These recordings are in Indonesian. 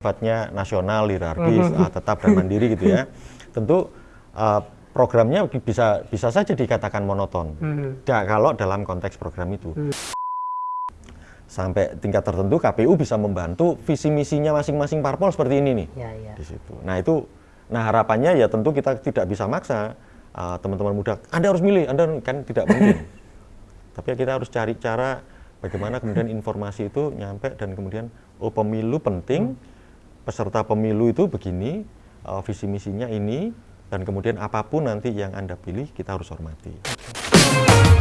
sifatnya nasional, hierarkis, uh, tetap dan mandiri gitu ya. Tentu uh, programnya bisa bisa saja dikatakan monoton. Hmm. Ya, kalau dalam konteks program itu. Sampai tingkat tertentu KPU bisa membantu visi misinya masing-masing parpol seperti ini nih. Ya, ya. Di situ. Nah, itu nah harapannya ya tentu kita tidak bisa maksa uh, teman-teman muda, Anda harus milih, Anda kan tidak mungkin. Tapi ya kita harus cari cara bagaimana kemudian informasi itu nyampe dan kemudian oh pemilu penting peserta pemilu itu begini, uh, visi misinya ini, dan kemudian apa pun nanti yang Anda pilih, kita harus hormati.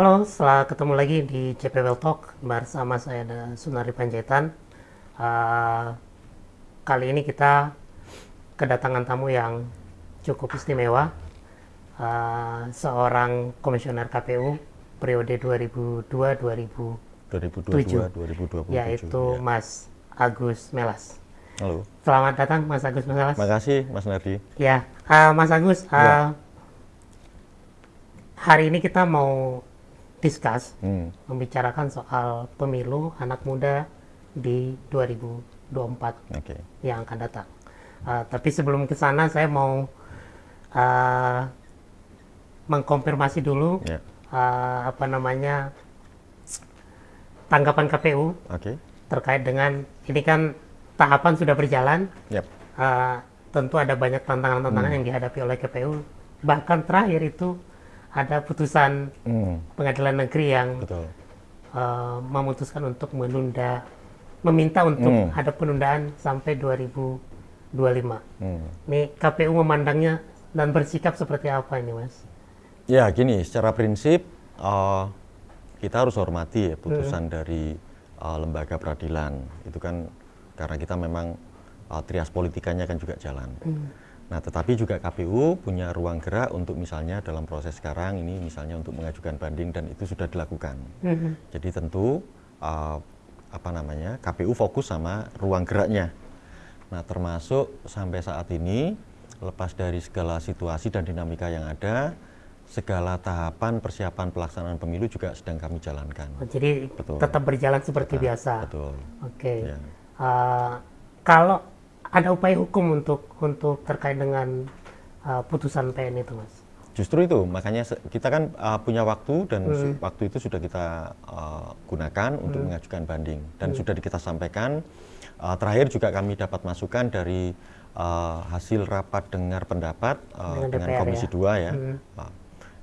Halo, setelah ketemu lagi di CPWL Talk bersama saya ada Sunari Panjaitan. Uh, kali ini kita kedatangan tamu yang cukup istimewa, uh, seorang komisioner KPU periode 2002-2007, 2022, 2027. yaitu ya. Mas Agus Melas. Halo, Selamat datang Mas Agus Melas. makasih Mas Nardi. Ya, uh, Mas Agus, uh, Ya. hari ini kita mau discuss Hmm. membicarakan soal pemilu anak muda di 2024 Oke, yang akan datang. Uh, tapi sebelum ke sana saya mau uh, mengkonfirmasi dulu ya, uh, apa namanya tanggapan KPU oke, terkait dengan ini kan tahapan sudah berjalan. yap, Uh, tentu ada banyak tantangan-tantangan yang dihadapi oleh KPU. Bahkan terakhir itu ada putusan hmm, pengadilan negeri yang betul. uh, memutuskan untuk menunda, meminta untuk Hmm. ada penundaan sampai 2025. Hmm. Nih KPU memandangnya dan bersikap seperti apa ini, Mas? Ya gini, secara prinsip uh, kita harus hormati ya putusan dari uh, lembaga peradilan. Itu kan karena kita memang uh, trias politikanya kan juga jalan. Nah, tetapi juga KPU punya ruang gerak untuk misalnya dalam proses sekarang ini misalnya untuk mengajukan banding dan itu sudah dilakukan. Jadi tentu uh, apa namanya KPU fokus sama ruang geraknya. Nah, termasuk sampai saat ini lepas dari segala situasi dan dinamika yang ada, segala tahapan persiapan pelaksanaan pemilu juga sedang kami jalankan. Oh, Jadi Betul. tetap berjalan seperti Nah, biasa. Betul. Oke. Ya. Uh, kalau ada upaya hukum untuk untuk terkait dengan uh, putusan PN itu, Mas? Justru itu, makanya kita kan uh, punya waktu dan su- waktu itu sudah kita uh, gunakan untuk mengajukan banding dan sudah kita sampaikan. Uh, terakhir juga kami dapat masukan dari uh, hasil rapat dengar pendapat uh, Dengan dengan, DPR Komisi ya? 2 ya, uh,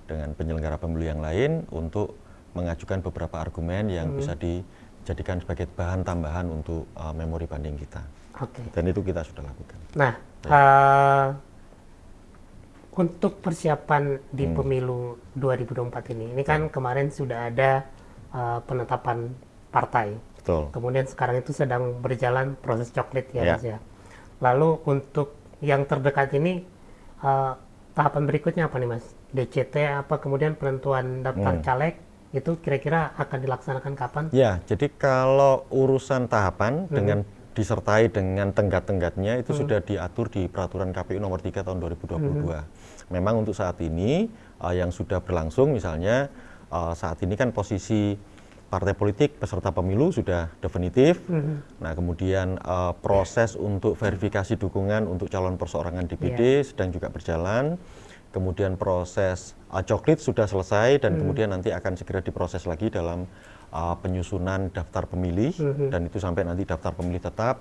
dengan penyelenggara pemilu yang lain untuk mengajukan beberapa argumen yang bisa dijadikan sebagai bahan tambahan untuk uh, memori banding kita. Oke. Dan itu kita sudah lakukan. Nah, uh, untuk persiapan di Hmm. pemilu 2024 ini, ini kan kemarin sudah ada uh, penetapan partai. Betul. Kemudian sekarang itu sedang berjalan proses coklit ya, Ya. Mas ya. Lalu untuk yang terdekat ini uh, tahapan berikutnya apa nih Mas? DCT apa kemudian penentuan daftar Hmm. caleg itu kira-kira akan dilaksanakan kapan? Ya, jadi kalau urusan tahapan dengan disertai dengan tenggat-tenggatnya itu sudah diatur di peraturan KPU nomor 3 tahun 2022. Memang untuk saat ini uh, yang sudah berlangsung misalnya uh, saat ini kan posisi partai politik peserta pemilu sudah definitif. Nah, kemudian uh, proses untuk verifikasi dukungan untuk calon perseorangan DPD sedang juga berjalan. Kemudian proses uh, coklit sudah selesai dan kemudian nanti akan segera diproses lagi dalam uh, penyusunan daftar pemilih dan itu sampai nanti daftar pemilih tetap.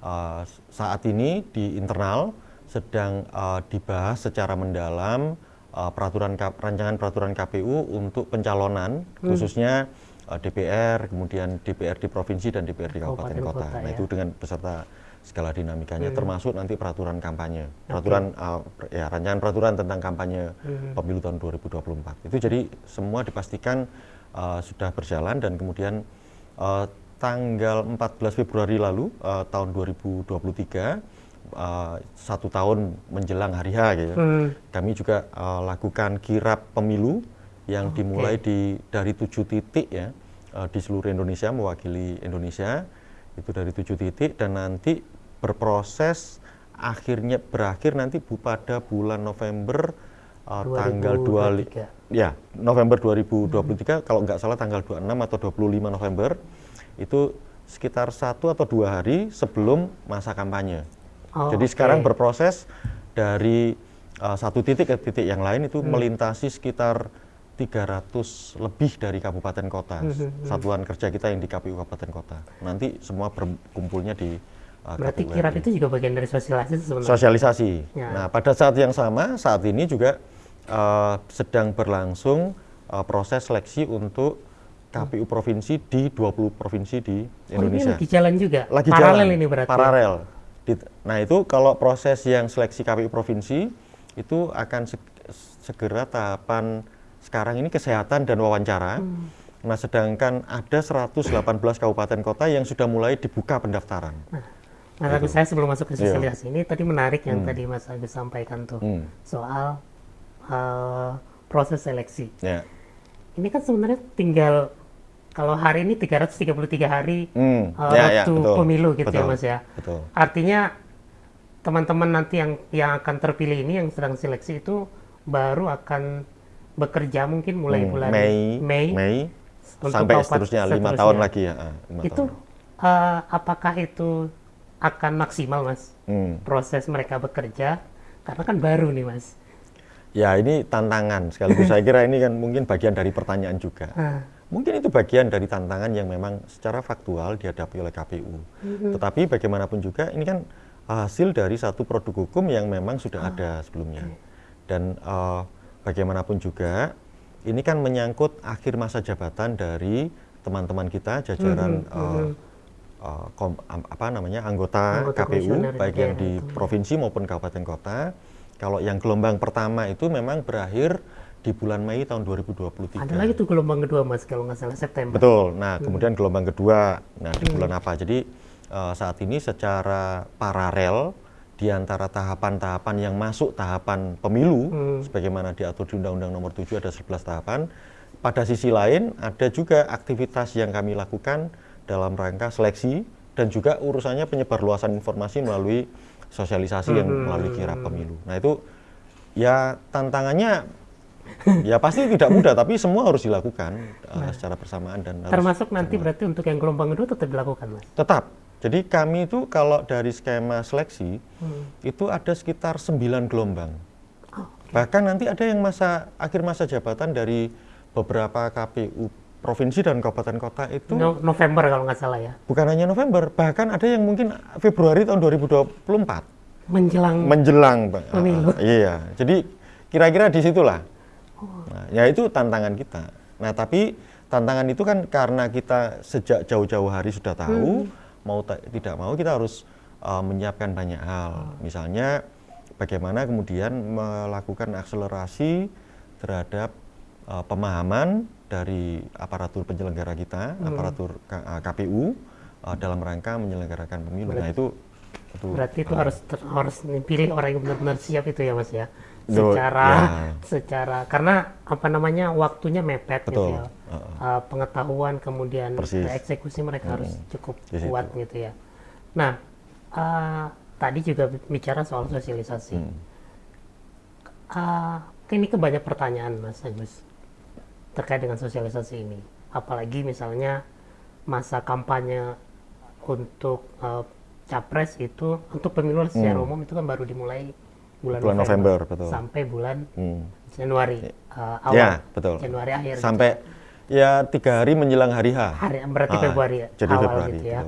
Uh, saat ini di internal sedang uh, dibahas secara mendalam uh, peraturan rancangan peraturan KPU untuk pencalonan khususnya uh, DPR, kemudian DPR di provinsi dan DPR di kabupaten kota. kota, Nah, ya. itu dengan beserta segala dinamikanya termasuk nanti peraturan kampanye. Peraturan uh, per- ya rancangan peraturan tentang kampanye pemilu tahun 2024. Itu jadi semua dipastikan uh, sudah berjalan dan kemudian uh, tanggal 14 Februari lalu uh, tahun 2023 uh, satu tahun menjelang hari H gitu. Hmm. Kami juga uh, lakukan kirap pemilu yang dimulai di dari tujuh titik ya uh, di seluruh Indonesia mewakili Indonesia itu dari tujuh titik dan nanti berproses akhirnya berakhir nanti bu pada bulan November uh, tanggal 2 ya November 2023 hmm. kalau nggak salah tanggal 26 atau 25 November itu sekitar satu atau dua hari sebelum masa kampanye. Oh, Jadi okay. sekarang berproses dari uh, satu titik ke titik yang lain itu hmm. melintasi sekitar 300 lebih dari kabupaten kota hmm, hmm, hmm. satuan kerja kita yang di KPU kabupaten kota. Nanti semua berkumpulnya di uh, Berarti KPU kirap itu juga bagian dari sosialisasi sebenarnya. Sosialisasi. Ya. Nah, pada saat yang sama saat ini juga uh, sedang berlangsung uh, proses seleksi untuk KPU provinsi di 20 provinsi di Indonesia. Oh, ini lagi jalan juga. Lagi paralel jalan. ini berarti. Paralel. Nah, itu kalau proses yang seleksi KPU provinsi itu akan segera tahapan sekarang ini kesehatan dan wawancara. Hmm. Nah, sedangkan ada 118 kabupaten kota yang sudah mulai dibuka pendaftaran. Nah, nah tapi saya sebelum masuk ke iya. sosialisasi ini tadi menarik yang hmm. tadi Mas Agus sampaikan tuh hmm. soal uh, proses seleksi. Yeah. Ini kan sebenarnya tinggal kalau hari ini 333 hari hmm. uh, ya, waktu ya, pemilu gitu ya, betul, ya Mas ya. Betul. Artinya teman-teman nanti yang yang akan terpilih ini yang sedang seleksi itu baru akan bekerja mungkin mulai hmm, bulan Mei, Mei, Mei sampai seterusnya lima tahun lagi ya. Ah, itu uh, apakah itu akan maksimal mas hmm. proses mereka bekerja karena kan baru nih mas. Ya ini tantangan sekaligus saya kira ini kan mungkin bagian dari pertanyaan juga. Mungkin itu bagian dari tantangan yang memang secara faktual dihadapi oleh KPU. Tetapi bagaimanapun juga ini kan hasil dari satu produk hukum yang memang sudah uh. ada sebelumnya. Dan uh, bagaimanapun juga ini kan menyangkut akhir masa jabatan dari teman-teman kita jajaran uh, uh, kom, apa namanya anggota, anggota KPU baik yang di itu. provinsi maupun kabupaten kota. Kalau yang gelombang pertama itu memang berakhir di bulan Mei tahun 2023. Ada lagi tuh gelombang kedua Mas kalau nggak salah September. Betul. Nah, hmm. kemudian gelombang kedua nah di hmm. bulan apa? Jadi uh, saat ini secara paralel di antara tahapan-tahapan yang masuk tahapan pemilu hmm. sebagaimana diatur di Undang-Undang Nomor 7 ada 11 tahapan. Pada sisi lain ada juga aktivitas yang kami lakukan dalam rangka seleksi dan juga urusannya penyebarluasan informasi melalui sosialisasi hmm. yang melalui kira pemilu. Nah, itu ya tantangannya ya pasti tidak mudah tapi semua harus dilakukan uh, nah, secara bersamaan dan termasuk nanti berarti untuk yang gelombang kedua tetap dilakukan mas tetap jadi kami itu kalau dari skema seleksi hmm. itu ada sekitar 9 gelombang. Oh, okay. Bahkan nanti ada yang masa akhir masa jabatan dari beberapa KPU provinsi dan kabupaten kota itu no, November kalau nggak salah ya. Bukan hanya November, bahkan ada yang mungkin Februari tahun 2024. Menjelang menjelang pemilu. Uh, iya. Jadi kira-kira di situlah. Oh. Nah, ya itu tantangan kita. Nah, tapi tantangan itu kan karena kita sejak jauh-jauh hari sudah tahu hmm mau tidak mau kita harus uh, menyiapkan banyak hal. Misalnya bagaimana kemudian melakukan akselerasi terhadap uh, pemahaman dari aparatur penyelenggara kita, hmm. aparatur uh, KPU uh, dalam rangka menyelenggarakan pemilu. Nah, berarti, nah itu, itu berarti itu uh, harus ter, harus dipilih orang yang benar-benar siap itu ya Mas ya. Secara ya. secara karena apa namanya waktunya mepet gitu Betul. gitu ya uh, pengetahuan kemudian Persis. eksekusi mereka hmm. harus cukup kuat gitu ya. Nah uh, tadi juga bicara soal sosialisasi. Hmm. Uh, ini kebanyak pertanyaan Mas Agus terkait dengan sosialisasi ini. Apalagi misalnya masa kampanye untuk uh, capres itu untuk pemilu secara hmm. umum itu kan baru dimulai bulan, bulan November, November betul. sampai bulan hmm. Januari uh, awal ya, betul. Januari akhir sampai gitu Ya tiga hari menjelang hari H. Hari berarti ah, Februari ya. Jadi awal Februari. Gitu ya.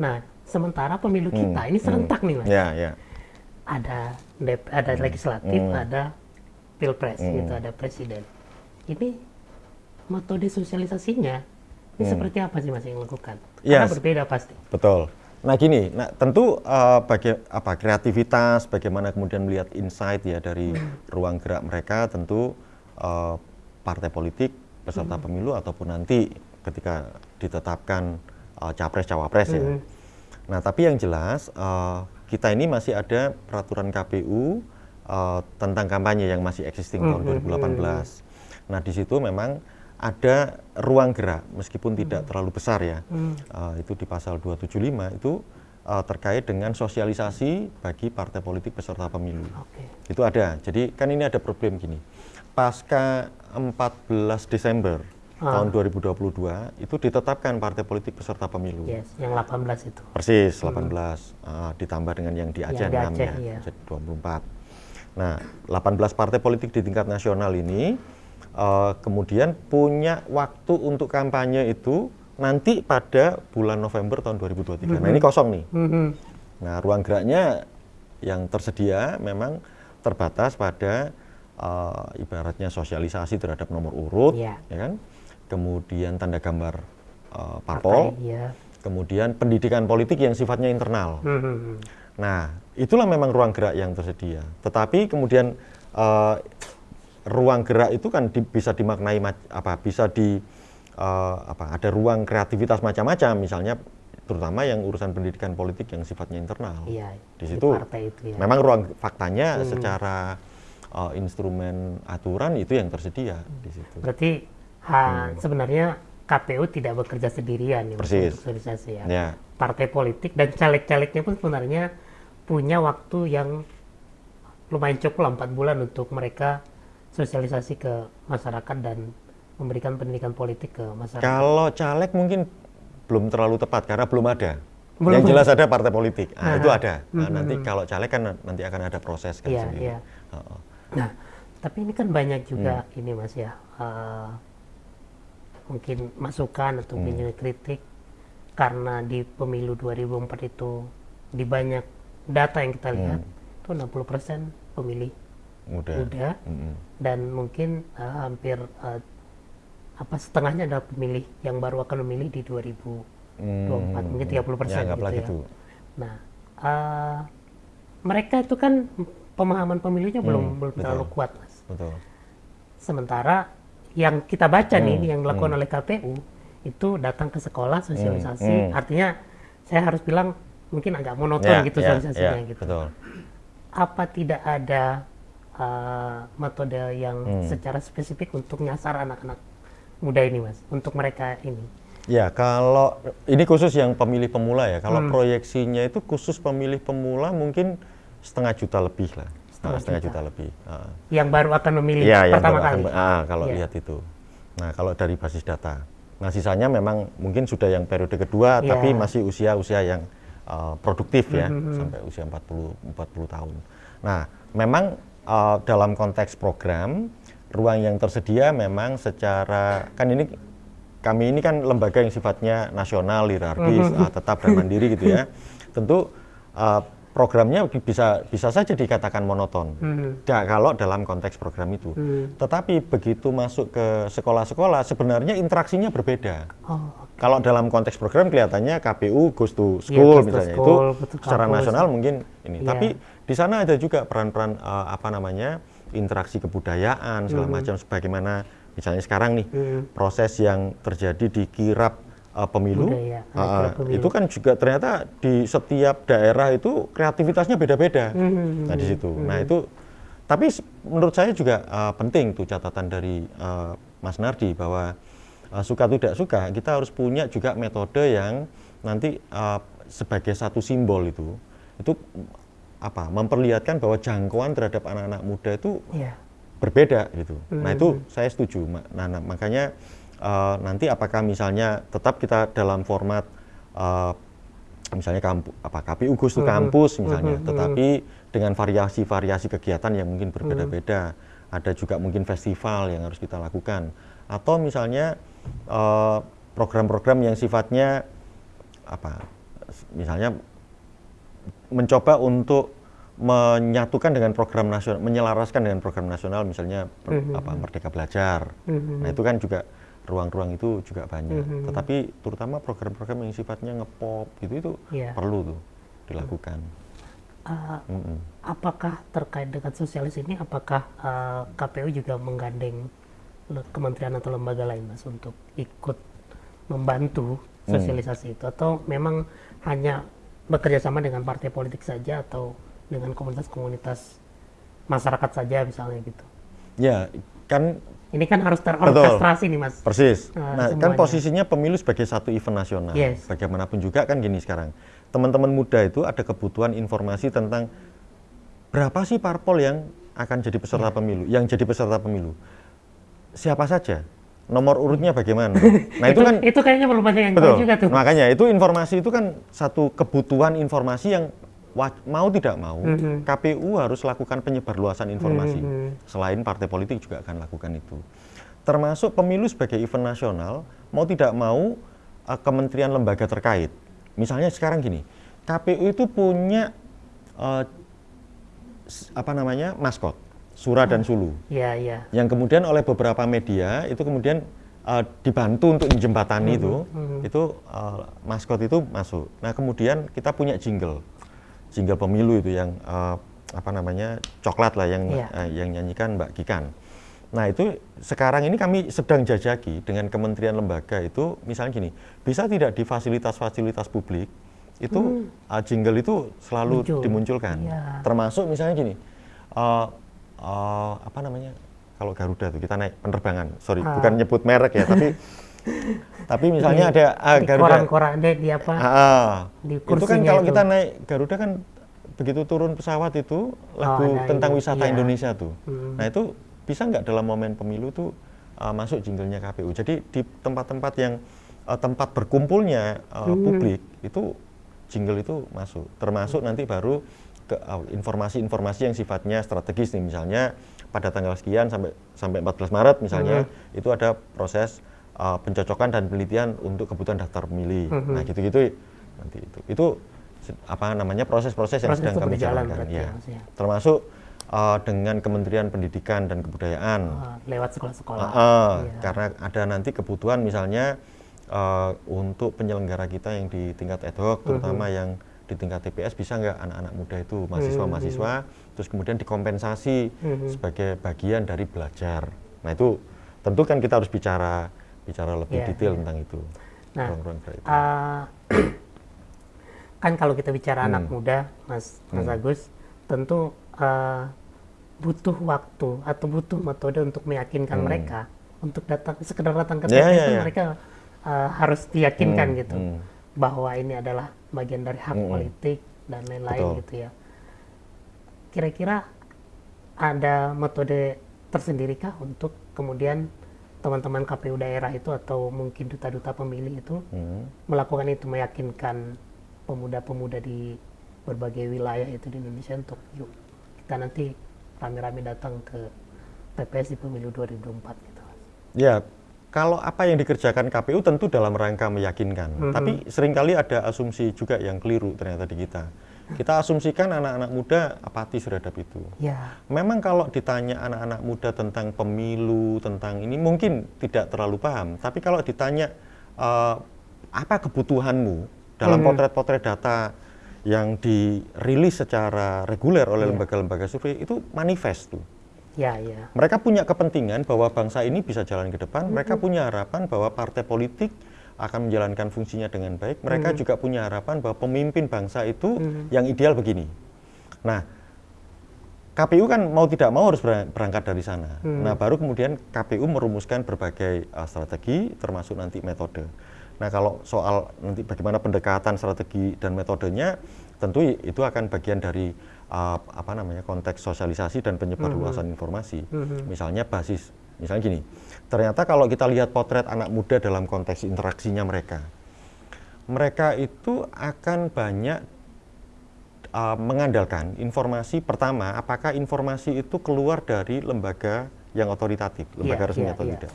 Nah sementara pemilu hmm, kita ini serentak hmm, nih mas. Ya ya. Ada ada hmm, legislatif, hmm. ada pilpres hmm. gitu, ada presiden. Ini metode sosialisasinya ini hmm. seperti apa sih mas yang lakukan? Karena yes. berbeda pasti. Betul. Nah gini, nah tentu uh, bagi apa kreativitas, bagaimana kemudian melihat insight ya dari hmm. ruang gerak mereka, tentu uh, partai politik peserta hmm. pemilu ataupun nanti ketika ditetapkan uh, capres cawapres hmm. ya. Nah tapi yang jelas uh, kita ini masih ada peraturan KPU uh, tentang kampanye yang masih existing hmm. tahun 2018. Nah di situ memang ada ruang gerak meskipun tidak terlalu besar ya. Uh, itu di pasal 275 itu uh, terkait dengan sosialisasi bagi partai politik peserta pemilu. Oke. Itu ada. Jadi kan ini ada problem gini. Pasca 14 Desember Ah. tahun 2022 itu ditetapkan partai politik peserta pemilu. Yes, yang 18 itu. Persis 18 uh, ditambah dengan yang di Aceh Yang di 6 Aceh, ya, iya. jadi 24. Nah, 18 partai politik di tingkat nasional ini uh, kemudian punya waktu untuk kampanye itu nanti pada bulan November tahun 2023. Nah, ini kosong nih. Mhm. Nah, ruang geraknya yang tersedia memang terbatas pada uh, ibaratnya sosialisasi terhadap nomor urut, Iya. ya kan? Kemudian tanda gambar uh, parpol, Partai, Iya. kemudian pendidikan politik yang sifatnya internal. Mhm. Nah, itulah memang ruang gerak yang tersedia. Tetapi kemudian uh, ruang gerak itu kan di- bisa dimaknai apa? Bisa di uh, apa? Ada ruang kreativitas macam-macam, misalnya terutama yang urusan pendidikan politik yang sifatnya internal. Iya. Di situ partai itu ya. Memang ruang faktanya secara uh, instrumen aturan itu yang tersedia di situ. Berarti ha, sebenarnya KPU tidak bekerja sendirian ya, Hmm. Persis. untuk sosialisasi ya. Ya, Partai politik dan caleg-calegnya pun sebenarnya punya waktu yang lumayan cukup lah, empat bulan untuk mereka sosialisasi ke masyarakat dan memberikan pendidikan politik ke masyarakat. kalau caleg mungkin belum terlalu tepat karena belum ada. Belum. Yang jelas ada partai politik. Nah, Aha. itu ada. Nah, nanti kalau caleg kan nanti akan ada proses kan Iya, sendiri. iya. Heeh. Nah, tapi ini kan banyak juga Hmm. ini Mas ya, eh, mungkin masukan atau Hmm. mungkin kritik karena di pemilu 2004 itu di banyak data yang kita lihat itu 60% pemilih Mudah. muda Mm-mm. dan mungkin eh, hampir eh, apa setengahnya adalah pemilih yang baru akan memilih di 2024 mungkin 30 persen Ya, anggaplah gitu ya. gitu. Nah, eh, mereka itu kan pemahaman pemilihnya belum Hmm, belum betul. terlalu kuat, mas. Betul. Sementara yang kita baca nih Hmm, yang dilakukan oleh KPU itu datang ke sekolah sosialisasi, hmm. artinya saya harus bilang mungkin agak monoton Ya, gitu ya, sosialisasinya ya, gitu. Betul. Apa tidak ada eh, metode yang Hmm. secara spesifik untuk nyasar anak-anak muda ini, mas, untuk mereka ini? Ya, kalau ini khusus yang pemilih pemula ya. Kalau Hmm. proyeksinya itu khusus pemilih pemula mungkin setengah juta lebih lah. Setengah Nah, setengah juta. juta. lebih. Ah. Yang baru akan memilih yang pertama baru kali. akan- ah, kalau Iya. lihat itu. Nah, kalau dari basis data. Nah, sisanya memang mungkin sudah yang periode kedua, Iya. tapi masih usia-usia yang uh, produktif ya, Mhm. sampai usia 40 40 tahun. Nah, memang uh, dalam konteks program ruang yang tersedia memang secara kan ini kami ini kan lembaga yang sifatnya nasional, hierarkis, Mhm. uh, tetap dan mandiri gitu ya. Tentu uh, programnya bisa bisa saja dikatakan monoton. Ya, kalau dalam konteks program itu. Hmm. Tetapi begitu masuk ke sekolah-sekolah sebenarnya interaksinya berbeda. Oh, Kalau dalam konteks program kelihatannya KPU goes to school to misalnya school, itu secara kampus. nasional mungkin ini. Iya. Tapi di sana ada juga peran-peran eh, apa namanya interaksi kebudayaan segala Mhm. macam sebagaimana misalnya sekarang nih Mhm. proses yang terjadi di kirap eh, pemilu, Budaya, kirap pemilu. itu kan juga ternyata di setiap daerah itu kreativitasnya beda-beda. Mhm. Nah di situ. Nah itu tapi menurut saya juga uh, penting tuh catatan dari uh, Mas Nardi bahwa uh, suka tidak suka kita harus punya juga metode yang nanti uh, sebagai satu simbol itu itu apa memperlihatkan bahwa jangkauan terhadap anak-anak muda itu Iya. berbeda gitu. Nah Mhm. itu saya setuju. Nah, nah, makanya uh, nanti apakah misalnya tetap kita dalam format uh, misalnya kampu, apa KPU Gus itu Mhm. kampus misalnya, Mhm, tetapi dengan variasi-variasi kegiatan yang mungkin berbeda-beda. Ada juga mungkin festival yang harus kita lakukan atau misalnya uh, program-program yang sifatnya apa misalnya mencoba untuk menyatukan dengan program nasional, menyelaraskan dengan program nasional, misalnya per- Mhm. apa Merdeka Belajar. Mhm. Nah itu kan juga ruang-ruang itu juga banyak. Mhm. Tetapi terutama program-program yang sifatnya ngepop gitu itu Iya. perlu tuh dilakukan. Uh, Mm-mm. apakah terkait dengan sosialis ini, apakah uh, KPU juga menggandeng kementerian atau lembaga lain, mas, untuk ikut membantu Hmm. sosialisasi itu, atau memang hanya bekerja sama dengan partai politik saja, atau dengan komunitas-komunitas masyarakat saja, misalnya gitu? Ya kan ini kan harus terorkestrasi nih mas. Persis. Nah, nah kan posisinya pemilu sebagai satu event nasional. Yes. Bagaimanapun juga kan gini sekarang. Teman-teman muda itu ada kebutuhan informasi tentang berapa sih parpol yang akan jadi peserta yeah. pemilu, yang jadi peserta pemilu. Siapa saja? Nomor urutnya bagaimana? Nah itu, itu kan itu kayaknya belum banyak yang betul. juga tuh. Makanya itu informasi itu kan satu kebutuhan informasi yang mau tidak mau mm -hmm. KPU harus lakukan penyebarluasan informasi. Mm -hmm. Selain partai politik juga akan lakukan itu. Termasuk pemilu sebagai event nasional, mau tidak mau uh, kementerian lembaga terkait. Misalnya sekarang gini, KPU itu punya uh, apa namanya maskot, Surah dan Sulu. Iya, iya. Yang kemudian oleh beberapa media itu kemudian uh, dibantu untuk menjembatani mm -hmm. itu, mm -hmm. itu uh, maskot itu masuk. Nah kemudian kita punya jingle jingle pemilu itu yang uh, apa namanya coklat lah yang yeah. uh, yang nyanyikan Mbak Kikan. Nah itu sekarang ini kami sedang jajaki dengan kementerian lembaga itu misalnya gini bisa tidak di fasilitas-fasilitas publik itu hmm. uh, jingle itu selalu Muncul. dimunculkan. Yeah. Termasuk misalnya gini uh, uh, apa namanya kalau Garuda tuh kita naik penerbangan sorry ah. bukan nyebut merek ya tapi tapi misalnya di, ada ah, di Garuda koran-koran deh di apa ah. di itu kan kalau itu. kita naik Garuda kan begitu turun pesawat itu lagu oh, tentang wisata iya. Indonesia tuh hmm. nah itu bisa nggak dalam momen pemilu tuh uh, masuk jinglenya KPU jadi di tempat-tempat yang uh, tempat berkumpulnya uh, hmm. publik itu jingle itu masuk termasuk nanti baru ke informasi-informasi yang sifatnya strategis nih misalnya pada tanggal sekian sampai sampai 14 Maret misalnya hmm. itu ada proses uh, pencocokan dan penelitian untuk kebutuhan daftar pemilih. Mm -hmm. Nah, gitu-gitu nanti itu. Itu apa namanya proses-proses yang sedang kami jalankan ya. ya. Termasuk uh, dengan Kementerian Pendidikan dan Kebudayaan. Uh, lewat sekolah-sekolah. Uh, uh, iya. Karena ada nanti kebutuhan misalnya uh, untuk penyelenggara kita yang di tingkat ad hoc, terutama mm -hmm. yang di tingkat TPS bisa nggak anak-anak muda itu mahasiswa-mahasiswa, mm -hmm. terus kemudian dikompensasi mm -hmm. sebagai bagian dari belajar. Nah itu tentu kan kita harus bicara bicara lebih yeah, detail yeah. tentang itu. Nah, ruang -ruang itu. Uh, kan kalau kita bicara hmm. anak muda, Mas Mas hmm. Agus, tentu uh, butuh waktu atau butuh metode untuk meyakinkan hmm. mereka untuk datang sekedar datang ke TPS yeah, yeah, yeah. mereka uh, harus diyakinkan hmm. gitu hmm. bahwa ini adalah bagian dari hak hmm. politik dan lain-lain gitu ya. Kira-kira ada metode tersendirikah untuk kemudian teman-teman KPU daerah itu atau mungkin duta-duta pemilih itu hmm. melakukan itu meyakinkan pemuda-pemuda di berbagai wilayah itu di Indonesia untuk yuk kita nanti rame-rame datang ke TPS di pemilu 2024 gitu. Ya, kalau apa yang dikerjakan KPU tentu dalam rangka meyakinkan, mm -hmm. tapi sering kali ada asumsi juga yang keliru ternyata di kita kita asumsikan anak-anak muda apatis terhadap itu. Ya. Memang kalau ditanya anak-anak muda tentang pemilu, tentang ini mungkin tidak terlalu paham. Tapi kalau ditanya uh, apa kebutuhanmu dalam hmm. potret-potret hmm. data yang dirilis secara reguler oleh iya. lembaga-lembaga survei itu manifest tuh. Ya, ya. Mereka punya kepentingan bahwa bangsa ini bisa jalan ke depan. -hmm. Mereka punya harapan bahwa partai politik akan menjalankan fungsinya dengan baik, mereka hmm. juga punya harapan bahwa pemimpin bangsa itu hmm. yang ideal begini. Nah, KPU kan mau tidak mau harus berangkat dari sana. Hmm. Nah, baru kemudian KPU merumuskan berbagai uh, strategi, termasuk nanti metode. Nah, kalau soal nanti bagaimana pendekatan strategi dan metodenya, tentu itu akan bagian dari uh, apa namanya konteks sosialisasi dan penyebarluasan hmm. informasi. Hmm. Misalnya basis Misalnya gini, ternyata kalau kita lihat potret anak muda dalam konteks interaksinya mereka, mereka itu akan banyak uh, mengandalkan informasi pertama, apakah informasi itu keluar dari lembaga yang otoritatif, lembaga yeah, resmi yeah, atau yeah. tidak.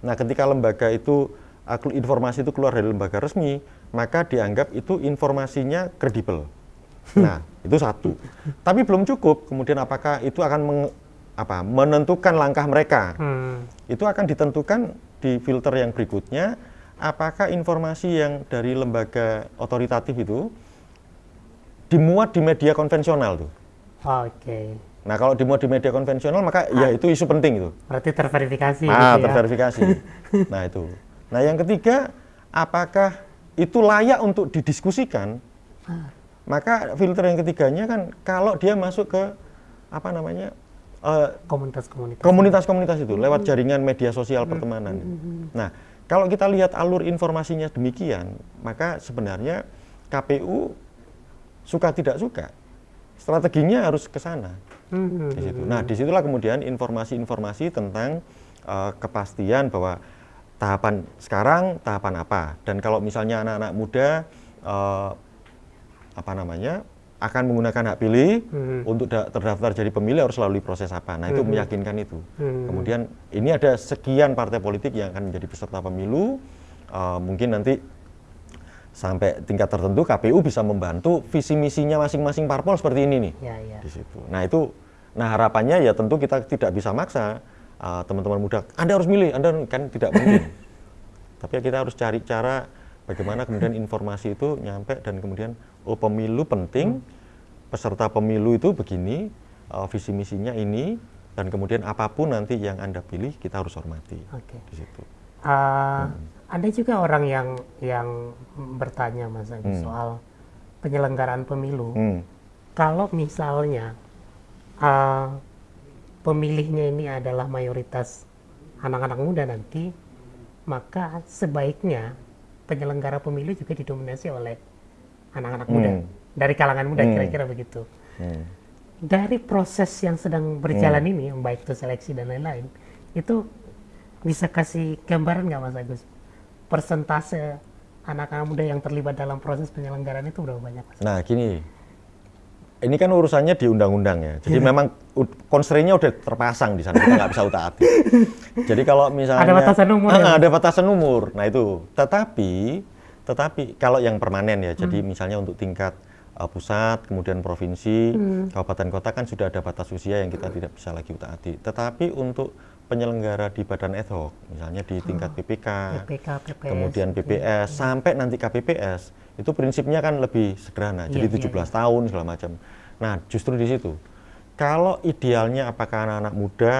Nah, ketika lembaga itu uh, informasi itu keluar dari lembaga resmi, maka dianggap itu informasinya kredibel. Nah, itu satu. Tapi belum cukup. Kemudian apakah itu akan apa menentukan langkah mereka hmm. itu akan ditentukan di filter yang berikutnya apakah informasi yang dari lembaga otoritatif itu dimuat di media konvensional tuh oke okay. nah kalau dimuat di media konvensional maka ya ah. ya itu isu penting itu berarti terverifikasi ah gitu ya? terverifikasi nah itu nah yang ketiga apakah itu layak untuk didiskusikan ah. Maka filter yang ketiganya kan kalau dia masuk ke apa namanya eh, komunitas-komunitas. komunitas-komunitas itu lewat jaringan media sosial pertemanan. Nah, kalau kita lihat alur informasinya demikian, maka sebenarnya KPU suka tidak suka strateginya harus ke sana. Hmm, Di situ. Nah, di situlah kemudian informasi-informasi tentang eh, kepastian bahwa tahapan sekarang tahapan apa dan kalau misalnya anak-anak muda eh, apa namanya akan menggunakan hak pilih Hmm. untuk da- terdaftar jadi pemilih harus melalui proses apa. Nah, itu meyakinkan itu. Hmm. Kemudian ini ada sekian partai politik yang akan menjadi peserta pemilu. Eh, mungkin nanti sampai tingkat tertentu KPU bisa membantu visi misinya masing-masing parpol seperti ini nih Ya, ya. di situ. Nah itu, nah harapannya ya tentu kita tidak bisa maksa uh, teman-teman muda. Anda harus milih, Anda kan tidak mungkin. Tapi ya kita harus cari cara bagaimana kemudian informasi itu nyampe dan kemudian oh pemilu penting, peserta pemilu itu begini, uh, visi misinya ini, dan kemudian apa pun nanti yang anda pilih kita harus hormati Oke. di situ. Uh, Ada juga orang yang yang bertanya Mas Agus soal penyelenggaraan pemilu. Hmm. Kalau misalnya uh, pemilihnya ini adalah mayoritas anak-anak muda nanti, maka sebaiknya penyelenggara pemilu juga didominasi oleh anak-anak muda Hmm. dari kalangan muda Hmm. kira-kira begitu. Hmm. Dari proses yang sedang berjalan ini, yang baik itu seleksi dan lain-lain, itu bisa kasih gambaran nggak Mas Agus? Persentase anak-anak muda yang terlibat dalam proses penyelenggaraan itu berapa banyak Mas? Nah, gini. Ini kan urusannya di undang-undang ya. Jadi memang u- constraint-nya udah terpasang di sana. Kita nggak bisa utak-atik. Jadi kalau misalnya Ada batasan umur Ah, ya? ada batasan umur. Nah, itu. Tetapi tetapi kalau yang permanen ya. Jadi misalnya untuk tingkat uh, pusat, kemudian provinsi, kabupaten kota kan sudah ada batas usia yang kita tidak bisa lagi utak-atik. Tetapi untuk penyelenggara di badan ad hoc, misalnya di tingkat PPK, PPK, PPS. kemudian PPS sampai nanti KPPS itu prinsipnya kan lebih sederhana jadi Iya, 17 iya, tahun segala macam nah justru di situ kalau idealnya apakah anak-anak muda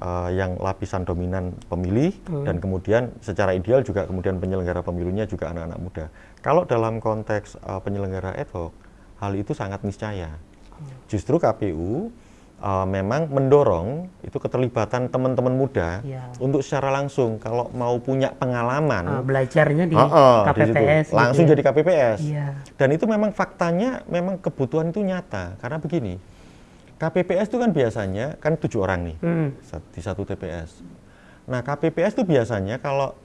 eh, yang lapisan dominan pemilih Hmm. dan kemudian secara ideal juga kemudian penyelenggara pemilunya juga anak-anak muda kalau dalam konteks eh, penyelenggara ad hoc hal itu sangat niscaya Hmm. justru KPU eh, memang mendorong itu keterlibatan teman-teman muda Iya. untuk secara langsung kalau mau punya pengalaman Uh, belajarnya di Heeh, di situ. KPPS. gitu langsung ya. jadi KPPS Iya. dan itu memang faktanya memang kebutuhan itu nyata karena begini KPPS itu kan biasanya kan tujuh orang nih Hmm. di satu TPS nah KPPS itu biasanya kalau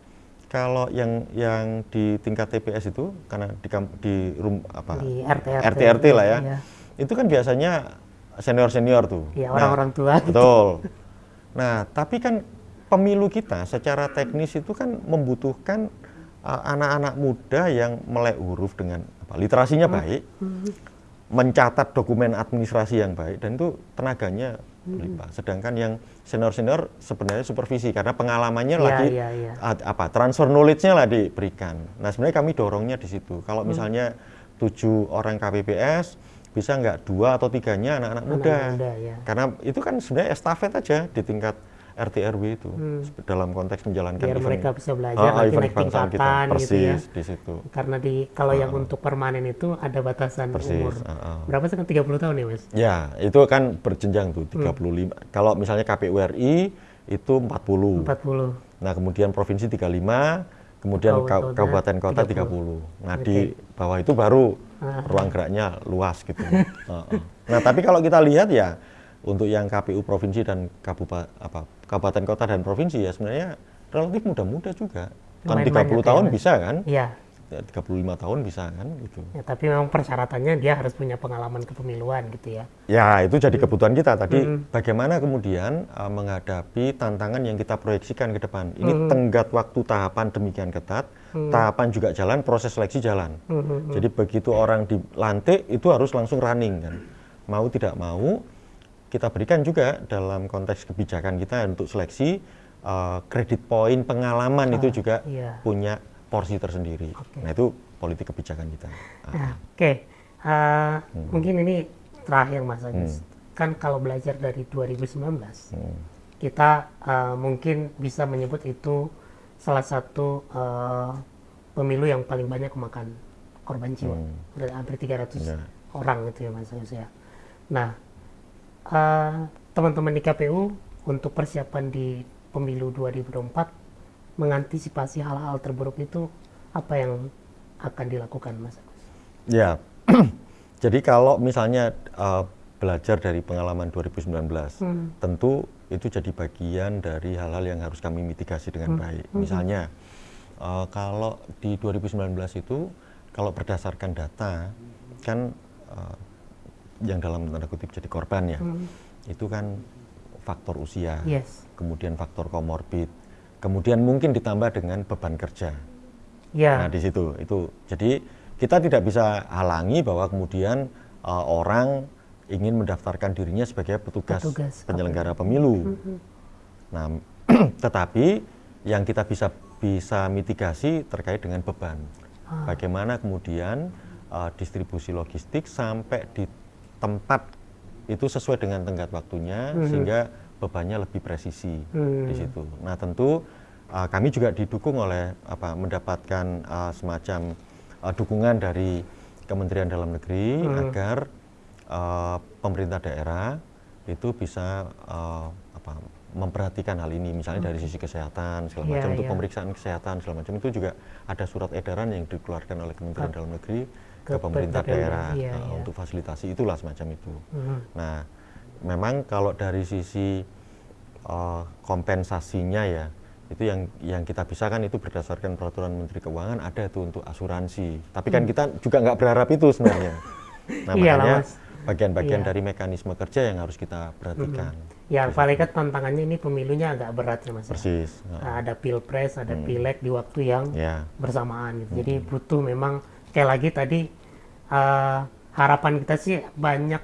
kalau yang yang di tingkat TPS itu karena di di rum apa Di RT, RT RT lah ya Iya. itu kan biasanya senior senior tuh Iya, Nah, orang-orang tua gitu. Betul. Nah, tapi kan pemilu kita secara teknis itu kan membutuhkan uh, anak-anak muda yang melek huruf dengan apa, literasinya baik, mencatat dokumen administrasi yang baik, dan itu tenaganya berlimpah. Sedangkan yang senior-senior sebenarnya supervisi karena pengalamannya Iya, lagi iya. ad- apa transfer knowledge-nya lah diberikan. Nah, sebenarnya kami dorongnya di situ. Kalau Hmm. misalnya tujuh orang KPPS bisa nggak dua atau tiganya anak-anak muda. Anak muda, ya. Karena itu kan sebenarnya estafet aja di tingkat RT RW itu dalam konteks menjalankan Hmm. Biar event. mereka bisa belajar Ah, nanti naik kebangsaan kita. tingkatan Persis gitu ya. di situ. Karena di kalau yang untuk permanen itu ada batasan Persis, umur. ah, ah. Berapa sih kan 30 tahun ya, Mas? Ya, itu kan berjenjang tuh Hmm. 35. Kalau misalnya KPU RI itu 40. 40. Nah, kemudian provinsi 35, kemudian Kabupaten ka- kabupaten kota 30. Nah, di bawah itu baru Ah. ruang geraknya luas gitu. Heeh. Nah, tapi kalau kita lihat ya untuk yang KPU provinsi dan kabupaten apa kabupaten kota dan provinsi ya sebenarnya relatif muda-muda juga. Kan Lumayan 30 banyak ya, tahun Mas. bisa kan? Iya. Ya, 35 tahun bisa kan gitu. Ya, tapi memang persyaratannya dia harus punya pengalaman kepemiluan gitu ya. Ya, itu jadi kebutuhan kita tadi. Hmm. Bagaimana kemudian uh, menghadapi tantangan yang kita proyeksikan ke depan. Ini Hmm. tenggat waktu tahapan demikian ketat, tahapan juga jalan, proses seleksi jalan. Hmm, Jadi begitu orang dilantik itu harus langsung running kan. Mau tidak mau kita berikan juga dalam konteks kebijakan kita untuk seleksi uh, kredit poin pengalaman itu juga iya. punya porsi tersendiri. Nah, itu politik kebijakan kita. Ah, Nah, Oke, Uh, Hmm. mungkin ini terakhir Mas Agus. Kan kalau belajar dari 2019, Hmm. kita uh, mungkin bisa menyebut itu salah satu uh, pemilu yang paling banyak memakan korban jiwa. Udah hampir 300 Ya. orang gitu ya Mas Agus ya. Nah, uh, teman-teman di KPU untuk persiapan di pemilu 2024 mengantisipasi hal-hal terburuk itu apa yang akan dilakukan Mas Agus? Ya, jadi kalau misalnya uh, belajar dari pengalaman 2019, hmm. tentu itu jadi bagian dari hal-hal yang harus kami mitigasi dengan hmm. baik. Hmm. Misalnya, uh, kalau di 2019 itu, kalau berdasarkan data, kan uh, yang dalam tanda kutip jadi korban ya, hmm. itu kan faktor usia, yes. kemudian faktor komorbid, kemudian mungkin ditambah dengan beban kerja. Yeah. Nah di situ itu jadi kita tidak bisa halangi bahwa kemudian uh, orang ingin mendaftarkan dirinya sebagai petugas, petugas penyelenggara pemilu. Mm -hmm. Nah, tetapi yang kita bisa bisa mitigasi terkait dengan beban. Ah. Bagaimana kemudian uh, distribusi logistik sampai di tempat itu sesuai dengan tenggat waktunya hmm. sehingga bebannya lebih presisi hmm. di situ. Nah tentu uh, kami juga didukung oleh apa mendapatkan uh, semacam uh, dukungan dari Kementerian Dalam Negeri hmm. agar uh, pemerintah daerah itu bisa uh, apa, memperhatikan hal ini misalnya hmm. dari sisi kesehatan segala yeah, macam yeah. untuk pemeriksaan kesehatan segala macam itu juga ada surat edaran yang dikeluarkan oleh Kementerian Dalam Negeri ke, pemerintah daerah iya, uh, iya. untuk fasilitasi itulah semacam itu. Mm-hmm. Nah, memang kalau dari sisi uh, kompensasinya ya itu yang yang kita bisa kan itu berdasarkan peraturan Menteri Keuangan ada itu untuk asuransi. Tapi kan mm. kita juga nggak berharap itu sebenarnya. Nah, makanya bagian-bagian iya. dari mekanisme kerja yang harus kita perhatikan. Mm-hmm. Ya, paling kan tantangannya ini pemilunya agak berat ya Mas. Ya. Persis. Ya. Ada pilpres, ada hmm. pileg di waktu yang ya. bersamaan gitu. Hmm. Jadi butuh memang sekali lagi tadi uh, harapan kita sih banyak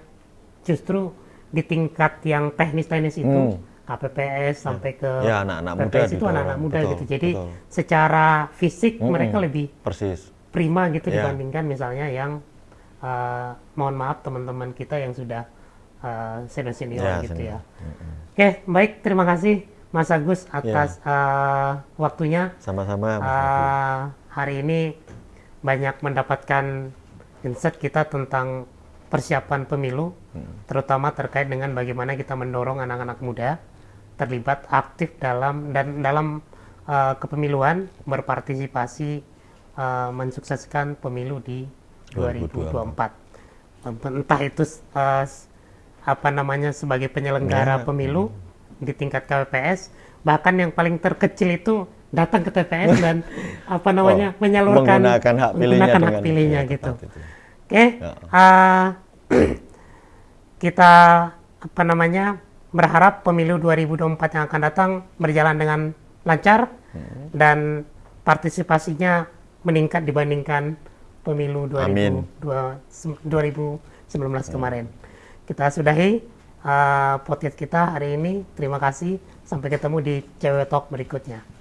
justru di tingkat yang teknis-teknis itu hmm. KPPS ya. sampai ke ya, anak-anak muda PPS itu anak-anak muda betul, gitu. Jadi betul. secara fisik hmm, mereka lebih persis prima gitu ya. dibandingkan misalnya yang uh, mohon maaf teman-teman kita yang sudah uh, senior-senior ya, gitu senior. ya. Hmm. Oke, baik terima kasih Mas Agus atas ya. uh, waktunya. Sama-sama. Uh, hari ini banyak mendapatkan insight kita tentang persiapan pemilu, hmm. terutama terkait dengan bagaimana kita mendorong anak-anak muda terlibat aktif dalam dan dalam uh, kepemiluan berpartisipasi uh, mensukseskan pemilu di 2024. 2024. Entah itu uh, apa namanya sebagai penyelenggara ya. pemilu hmm. di tingkat KPPS, bahkan yang paling terkecil itu datang ke TPS dan apa namanya oh, menyalurkan menggunakan hak pilihnya, menggunakan hak pilihnya ya, gitu. Oke, okay, ya. uh, kita apa namanya berharap pemilu 2024 yang akan datang berjalan dengan lancar hmm. dan partisipasinya meningkat dibandingkan pemilu 2002, 2019 hmm. kemarin. Kita sudahi uh, podcast kita hari ini. Terima kasih. Sampai ketemu di CW Talk berikutnya.